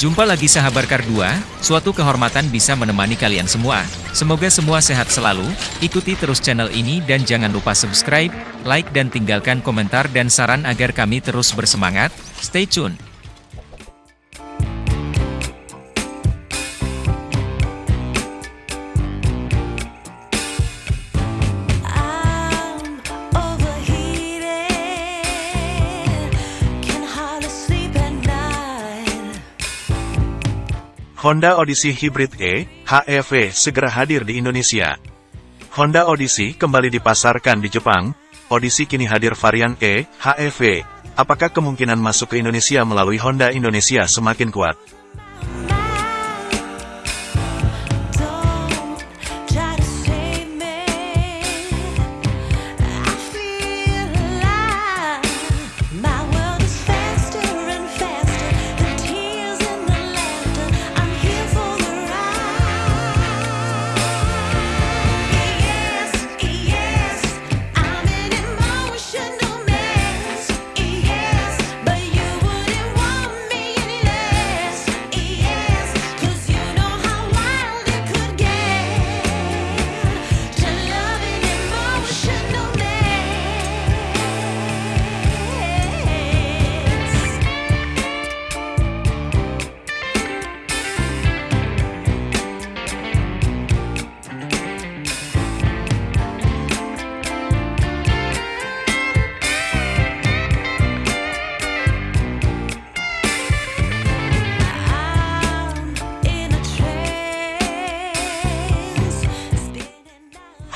Jumpa lagi sahabat Kardua, suatu kehormatan bisa menemani kalian semua. Semoga semua sehat selalu, ikuti terus channel ini dan jangan lupa subscribe, like dan tinggalkan komentar dan saran agar kami terus bersemangat. Stay tune. Honda Odyssey Hybrid E, HEV segera hadir di Indonesia. Honda Odyssey kembali dipasarkan di Jepang. Odyssey kini hadir varian E, HEV. Apakah kemungkinan masuk ke Indonesia melalui Honda Indonesia semakin kuat?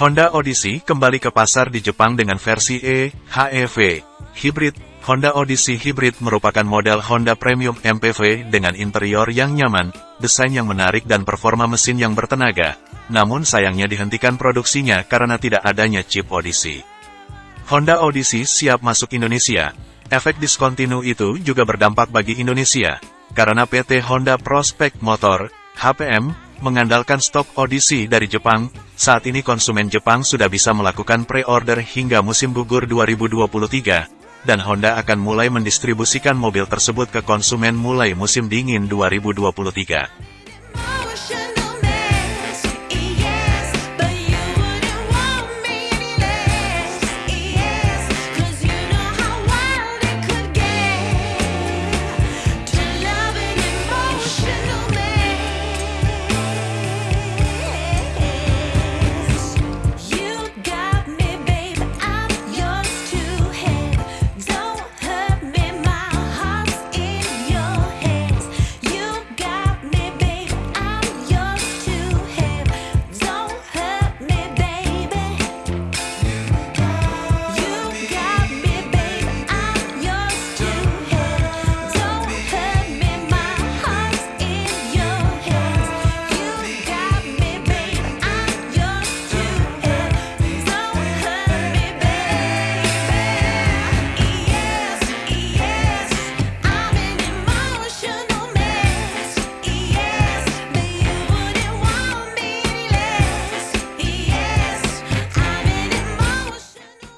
Honda Odyssey kembali ke pasar di Jepang dengan versi E, HEV, Hybrid. Honda Odyssey Hybrid merupakan model Honda Premium MPV dengan interior yang nyaman, desain yang menarik dan performa mesin yang bertenaga. Namun sayangnya dihentikan produksinya karena tidak adanya chip Odyssey. Honda Odyssey siap masuk Indonesia. Efek diskontinu itu juga berdampak bagi Indonesia, karena PT Honda Prospect Motor, HPM, mengandalkan stok Odyssey dari Jepang. Saat ini konsumen Jepang sudah bisa melakukan pre-order hingga musim gugur 2023, dan Honda akan mulai mendistribusikan mobil tersebut ke konsumen mulai musim dingin 2023.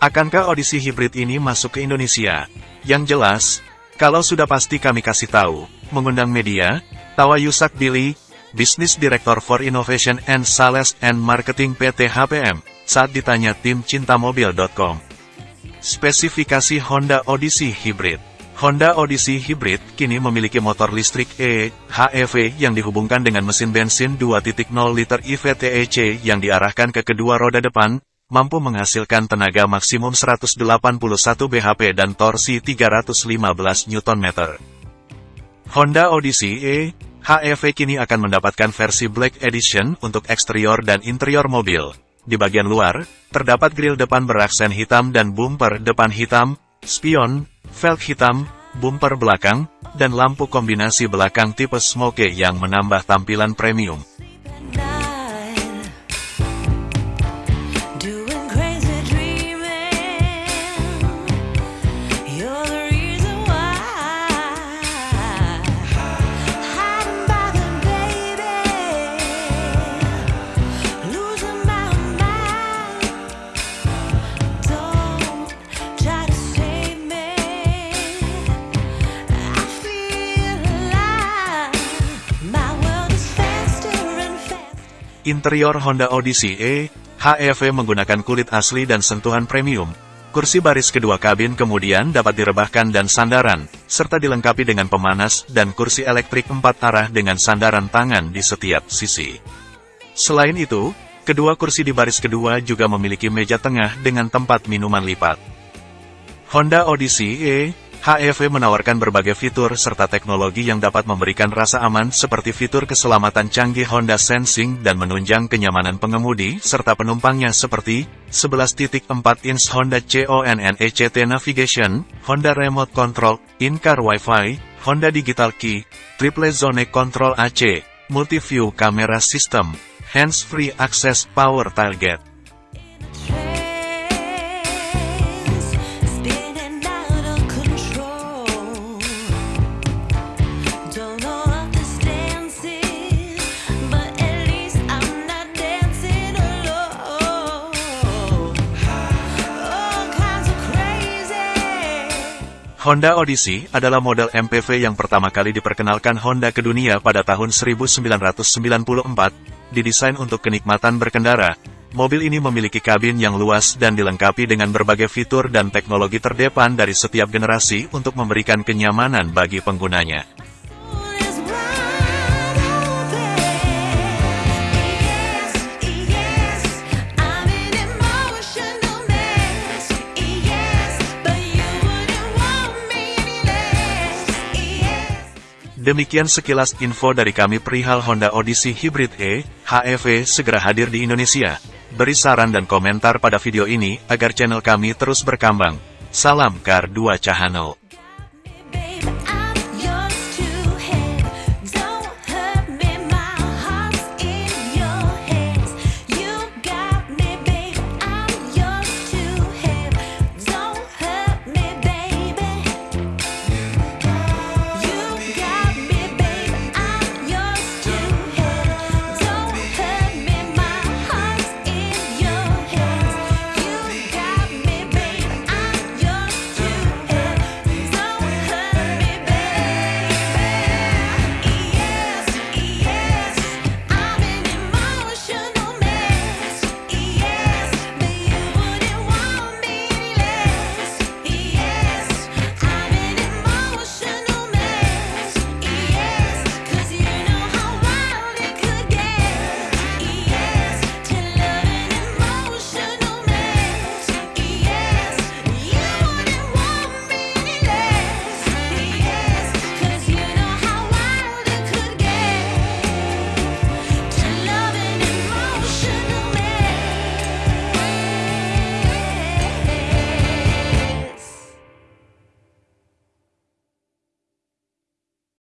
Akankah Odyssey Hybrid ini masuk ke Indonesia? Yang jelas, kalau sudah pasti kami kasih tahu, mengundang media, Tawa Yusak Billy, Business Director for Innovation and Sales and Marketing PT HPM, saat ditanya tim cintamobil.com. Spesifikasi Honda Odyssey Hybrid Honda Odyssey Hybrid kini memiliki motor listrik E, HEV yang dihubungkan dengan mesin bensin 2.0 liter IVTEC yang diarahkan ke kedua roda depan, mampu menghasilkan tenaga maksimum 181 bhp dan torsi 315 Nm. Honda Odyssey E, HEV kini akan mendapatkan versi Black Edition untuk eksterior dan interior mobil. Di bagian luar, terdapat grill depan beraksen hitam dan bumper depan hitam, spion, velg hitam, bumper belakang, dan lampu kombinasi belakang tipe smoke yang menambah tampilan premium. Interior Honda Odyssey E, HEV menggunakan kulit asli dan sentuhan premium. Kursi baris kedua kabin kemudian dapat direbahkan dan sandaran, serta dilengkapi dengan pemanas dan kursi elektrik empat arah dengan sandaran tangan di setiap sisi. Selain itu, kedua kursi di baris kedua juga memiliki meja tengah dengan tempat minuman lipat. Honda Odyssey E, HEV menawarkan berbagai fitur serta teknologi yang dapat memberikan rasa aman seperti fitur keselamatan canggih Honda Sensing dan menunjang kenyamanan pengemudi serta penumpangnya seperti 11.4 inch Honda CONNECT Navigation, Honda Remote Control, In-Car Wi-Fi, Honda Digital Key, Triple Zone Control AC, Multi-View Camera System, Hands-Free Access Power Tailgate. Honda Odyssey adalah model MPV yang pertama kali diperkenalkan Honda ke dunia pada tahun 1994, didesain untuk kenikmatan berkendara. Mobil ini memiliki kabin yang luas dan dilengkapi dengan berbagai fitur dan teknologi terdepan dari setiap generasi untuk memberikan kenyamanan bagi penggunanya. Demikian sekilas info dari kami perihal Honda Odyssey Hybrid E, HEV segera hadir di Indonesia. Beri saran dan komentar pada video ini agar channel kami terus berkembang. Salam Kar 2 Cahano.